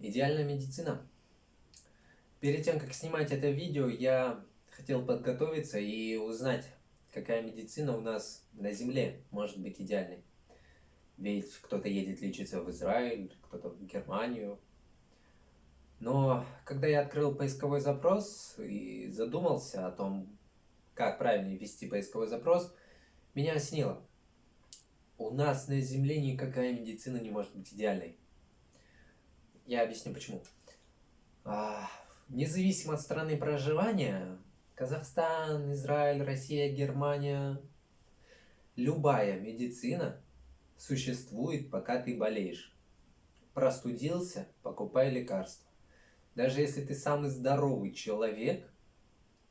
Идеальная медицина. Перед тем, как снимать это видео, я хотел подготовиться и узнать, какая медицина у нас на Земле может быть идеальной. Ведь кто-то едет лечиться в Израиль, кто-то в Германию. Но когда я открыл поисковой запрос и задумался о том, как правильно ввести поисковой запрос, меня осенило. У нас на Земле никакая медицина не может быть идеальной. Я объясню почему. А, независимо от страны проживания, Казахстан, Израиль, Россия, Германия, любая медицина существует, пока ты болеешь. Простудился, покупай лекарства. Даже если ты самый здоровый человек,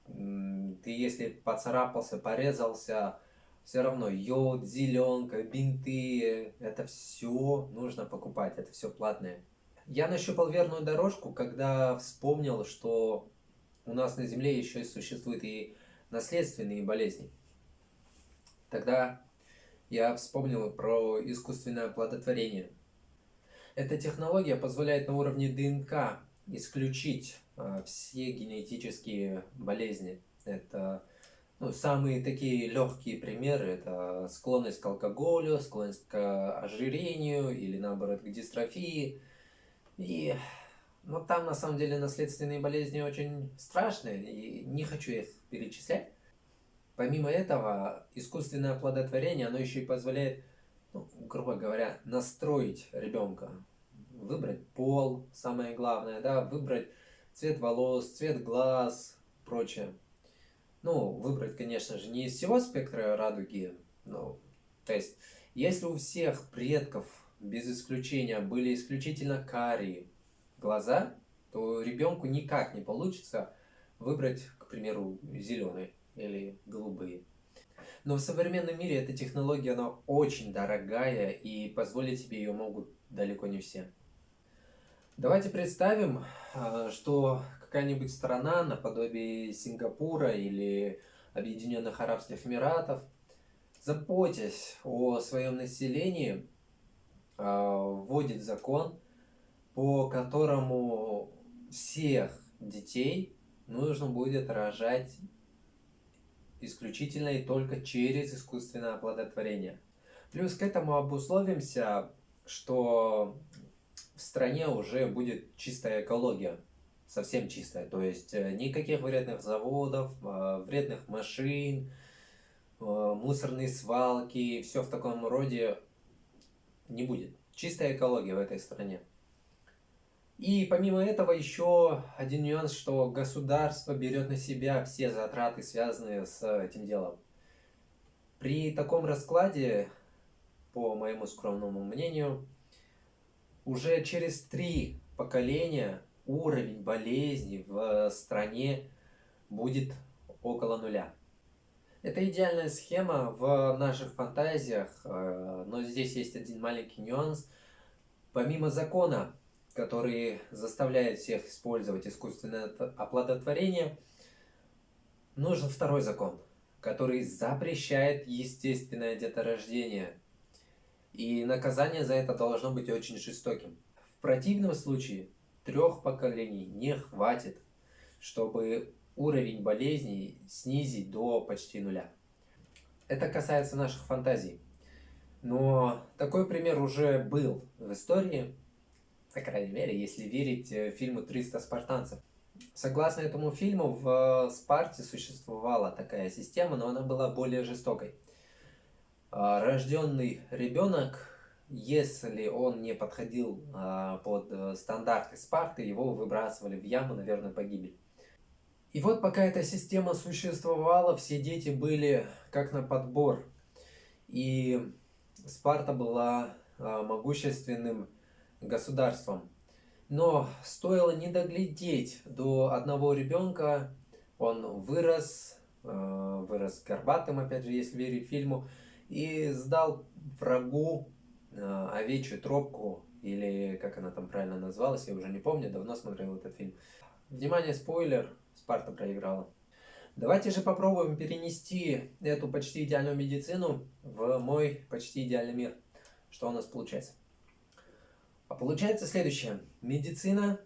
ты если поцарапался, порезался, все равно йод, зеленка, бинты, это все нужно покупать, это все платное. Я нащупал верную дорожку, когда вспомнил, что у нас на Земле еще и существуют и наследственные болезни. Тогда я вспомнил про искусственное оплодотворение. Эта технология позволяет на уровне ДНК исключить э, все генетические болезни. Это ну, самые такие легкие примеры – это склонность к алкоголю, склонность к ожирению или, наоборот, к дистрофии. И, ну, там, на самом деле, наследственные болезни очень страшные, и не хочу их перечислять. Помимо этого, искусственное оплодотворение, оно еще и позволяет, ну, грубо говоря, настроить ребенка. Выбрать пол, самое главное, да, выбрать цвет волос, цвет глаз, прочее. Ну, выбрать, конечно же, не из всего спектра радуги, ну, то есть, если у всех предков, без исключения, были исключительно карие глаза, то ребенку никак не получится выбрать, к примеру, зеленые или голубые. Но в современном мире эта технология, она очень дорогая, и позволить себе ее могут далеко не все. Давайте представим, а, что какая-нибудь страна, наподобие Сингапура или Объединенных Арабских Эмиратов, заботясь о своем населении, вводит закон, по которому всех детей нужно будет рожать исключительно и только через искусственное оплодотворение. Плюс к этому обусловимся, что в стране уже будет чистая экология совсем чистая. То есть э, никаких вредных заводов, э, вредных машин, э, мусорные свалки, все в таком роде не будет. Чистая экология в этой стране. И помимо этого еще один нюанс, что государство берет на себя все затраты, связанные с этим делом. При таком раскладе, по моему скромному мнению, уже через три поколения уровень болезни в стране будет около нуля. Это идеальная схема в наших фантазиях, э, но здесь есть один маленький нюанс. Помимо закона, который заставляет всех использовать искусственное оплодотворение, нужен второй закон, который запрещает естественное деторождение. И наказание за это должно быть очень жестоким. В противном случае трех поколений не хватит, чтобы уровень болезней снизить до почти нуля. Это касается наших фантазий. Но такой пример уже был в истории, по крайней мере, если верить э, фильму «300 спартанцев». Согласно этому фильму, в Спарте существовала такая система, но она была более жестокой. А, рожденный ребенок если он не подходил а, под э, стандарты Спарты, его выбрасывали в яму, наверное, погибель. И вот пока эта система существовала, все дети были как на подбор. И Спарта была а, могущественным государством. Но стоило не доглядеть до одного ребенка, он вырос, а, вырос горбатым, опять же, если верить фильму, и сдал врагу Э, овечью тропку, или как она там правильно называлась, я уже не помню, давно смотрел этот фильм. Внимание, спойлер, Спарта проиграла. Давайте же попробуем перенести эту почти идеальную медицину в мой почти идеальный мир. Что у нас получается? А получается следующее. Медицина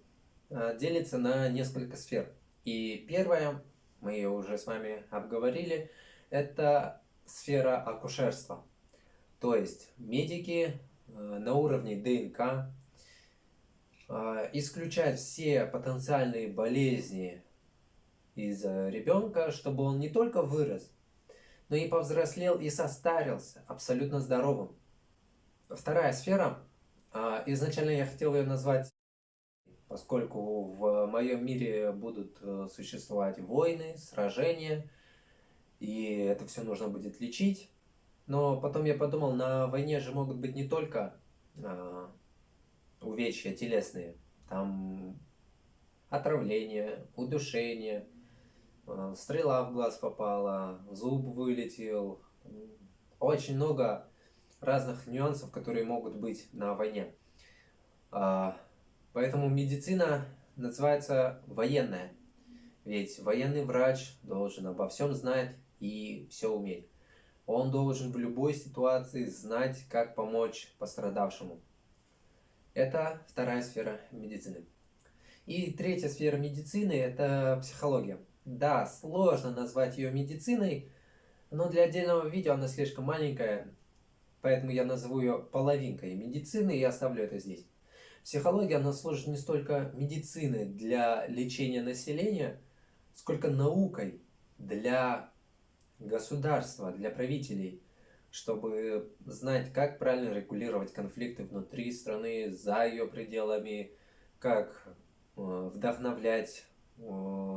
а, делится на несколько сфер. И первая, мы ее уже с вами обговорили, это сфера акушерства. То есть медики а, на уровне ДНК исключают все потенциальные болезни из ребенка, чтобы он не только вырос, но и повзрослел и состарился абсолютно здоровым. Вторая сфера, а, изначально я хотел ее назвать, поскольку в моем мире будут э, существовать войны, сражения, и это все нужно будет лечить. Но потом я подумал, на войне же могут быть не только а, увечья телесные, там отравление, удушение, стрела в глаз попала, зуб вылетел, очень много разных нюансов, которые могут быть на войне. А, поэтому медицина называется военная. Ведь военный врач должен обо всем знать и все уметь. Он должен в любой ситуации знать, как помочь пострадавшему. Это вторая сфера медицины. И третья сфера медицины – это психология. Да, сложно назвать ее медициной, но для отдельного видео она слишком маленькая, Поэтому я назову ее половинкой медицины и оставлю это здесь. Психология, она служит не столько медициной для лечения населения, сколько наукой для государства, для правителей, чтобы знать, как правильно регулировать конфликты внутри страны, за ее пределами, как э, вдохновлять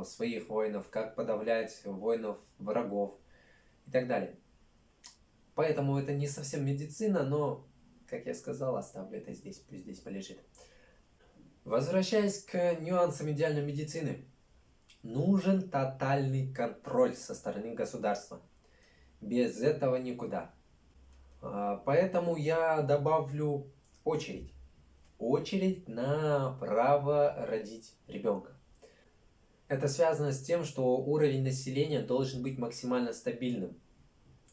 своих воинов, как подавлять воинов врагов и так далее. Поэтому это не совсем медицина, но, как я сказал, оставлю это здесь, пусть здесь полежит. Возвращаясь к нюансам идеальной медицины. Нужен тотальный контроль со стороны государства. Без этого никуда. А, поэтому я добавлю очередь. Очередь на право родить ребенка. Это связано с тем, что уровень населения должен быть максимально стабильным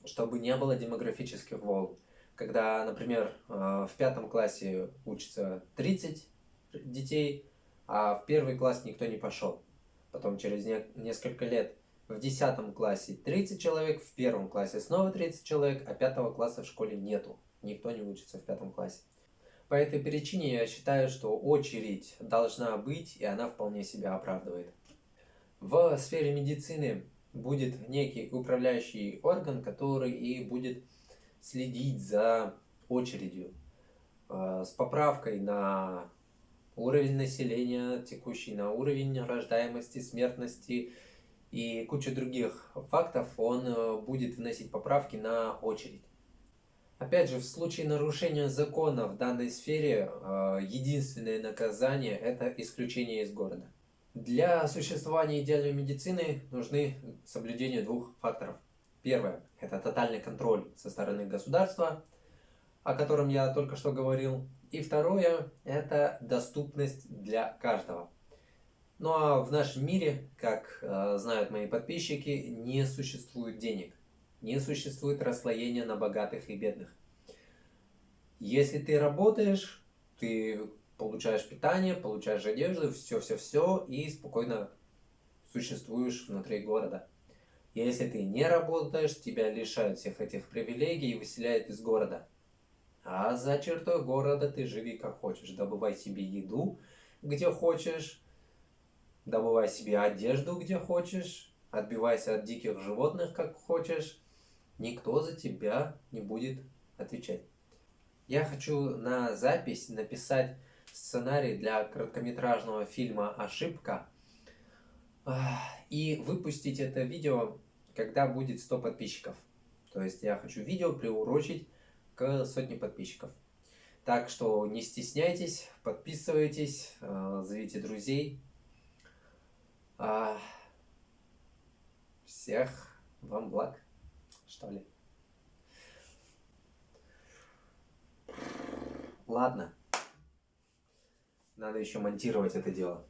чтобы не было демографических волн. Когда, например, э, в пятом классе учится 30 детей, а в первый класс никто не пошел. Потом через несколько лет в десятом классе 30 человек, в первом классе снова 30 человек, а пятого класса в школе нету. Никто не учится в пятом классе. По этой причине я считаю, что очередь должна быть, и она вполне себя оправдывает. В сфере медицины будет некий управляющий орган, который и будет следить за очередью э, с поправкой на уровень населения текущий, на уровень рождаемости, смертности и кучу других фактов, он э, будет вносить поправки на очередь. Опять же, в случае нарушения закона в данной сфере, э, единственное наказание – это исключение из города. Для существования идеальной медицины нужны соблюдение двух факторов. Первое – это тотальный контроль со стороны государства, о котором я только что говорил. И второе – это доступность для каждого. Ну а в нашем мире, как э, знают мои подписчики, не существует денег. Не существует расслоения на богатых и бедных. Если ты работаешь, ты получаешь питание, получаешь одежду, все-все-все, и спокойно существуешь внутри города. Если ты не работаешь, тебя лишают всех этих привилегий и выселяют из города. А за чертой города ты живи как хочешь. Добывай себе еду, где хочешь. Добывай себе одежду, где хочешь. Отбивайся от диких животных, как хочешь. Никто за тебя не будет отвечать. Я хочу на запись написать сценарий для короткометражного фильма «Ошибка» и выпустить это видео, когда будет 100 подписчиков. То есть я хочу видео приурочить к сотне подписчиков. Так что не стесняйтесь, подписывайтесь, э, зовите друзей. Всех вам благ, что ли. Ладно. Надо еще монтировать это дело.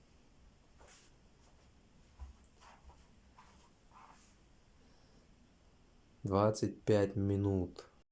Двадцать пять минут.